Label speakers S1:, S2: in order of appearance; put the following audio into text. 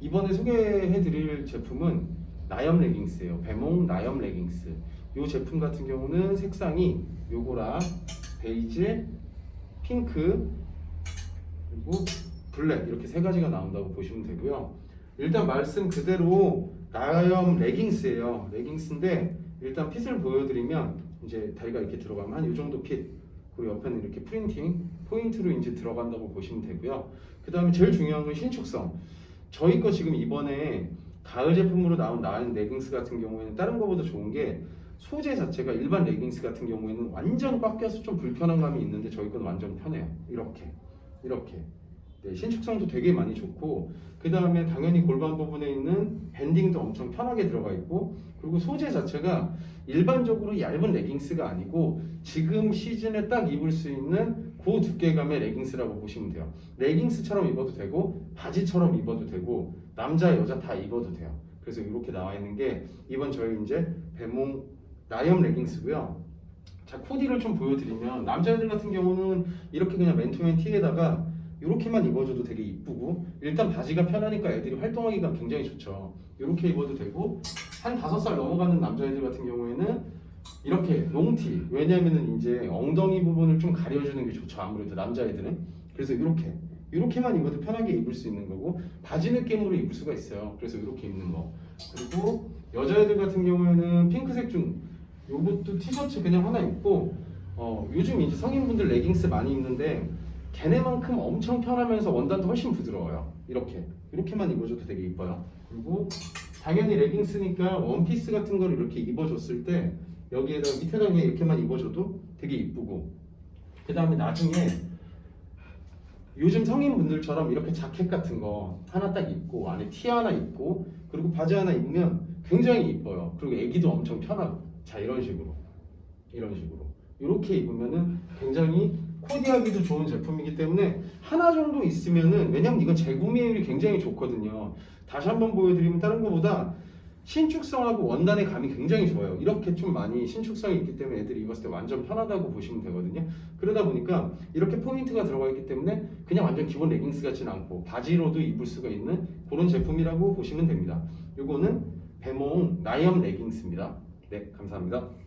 S1: 이번에 소개해드릴 제품은 나염 레깅스예요. 배몽 나염 레깅스. 이 제품 같은 경우는 색상이 요거랑 베이지, 핑크, 그리고 블랙 이렇게 세 가지가 나온다고 보시면 되고요. 일단 말씀 그대로 나염 레깅스예요. 레깅스인데 일단 fit을 보여드리면 이제 다리가 이렇게 들어가면 한 이 정도 fit 그리고 옆에는 이렇게 printing 포인트로 이제 들어간다고 보시면 되고요. 그 다음에 제일 중요한 건 신축성. 저희 거 지금 이번에 가을 제품으로 나온 나은 레깅스 같은 경우에는 다른 거보다 좋은 게 소재 자체가 일반 레깅스 같은 경우에는 완전 꽉 껴서 좀 불편한 감이 있는데 저희 건 완전 편해요. 이렇게 이렇게 네, 신축성도 되게 많이 좋고 그 다음에 당연히 골반 부분에 있는 밴딩도 엄청 편하게 들어가 있고 그리고 소재 자체가 일반적으로 얇은 레깅스가 아니고 지금 시즌에 딱 입을 수 있는 고 두께감의 레깅스라고 보시면 돼요. 레깅스처럼 입어도 되고 바지처럼 입어도 되고 남자 여자 다 입어도 돼요. 그래서 이렇게 나와 있는 게 이번 저희 이제 배몽 나염 레깅스고요. 자 코디를 좀 보여드리면 남자애들 같은 경우는 이렇게 그냥 맨투맨 티에다가 이렇게만 입어줘도 되게 이쁘고 일단 바지가 편하니까 애들이 활동하기가 굉장히 좋죠. 이렇게 입어도 되고 한 다섯 살 넘어가는 남자애들 같은 경우에는 이렇게 롱티 왜냐면은 이제 엉덩이 부분을 좀 가려주는 게 좋죠 아무래도 남자애들은. 그래서 이렇게 이렇게만 입어도 편하게 입을 수 있는 거고 바지 느낌으로 입을 수가 있어요. 그래서 이렇게 입는 거. 그리고 여자애들 같은 경우에는 핑크색 중 요것도 티셔츠 그냥 하나 입고 어, 요즘 이제 성인분들 레깅스 많이 입는데 걔네만큼 엄청 편하면서 원단도 훨씬 부드러워요. 이렇게. 이렇게만 입어줘도 되게 이뻐요. 그리고 당연히 레깅스니까 원피스 같은 걸 이렇게 입어줬을 때 여기에다 밑에다 그냥 이렇게만 입어줘도 되게 이쁘고. 그 다음에 나중에 요즘 성인분들처럼 이렇게 자켓 같은 거 하나 딱 입고 안에 티 하나 입고 그리고 바지 하나 입으면 굉장히 이뻐요. 그리고 애기도 엄청 편하고. 자 이런 식으로. 이런 식으로. 이렇게 입으면은 굉장히 코디하기도 좋은 제품이기 때문에 하나 정도 있으면은 왜냐면 이건 재구매율이 굉장히 좋거든요. 다시 한번 보여드리면 다른 것보다 신축성하고 원단의 감이 굉장히 좋아요. 이렇게 좀 많이 신축성이 있기 때문에 애들이 입었을 때 완전 편하다고 보시면 되거든요. 그러다 보니까 이렇게 포인트가 들어가 있기 때문에 그냥 완전 기본 레깅스 같지는 않고 바지로도 입을 수가 있는 그런 제품이라고 보시면 됩니다. 요거는 배몽 나이엄 레깅스입니다. 네 감사합니다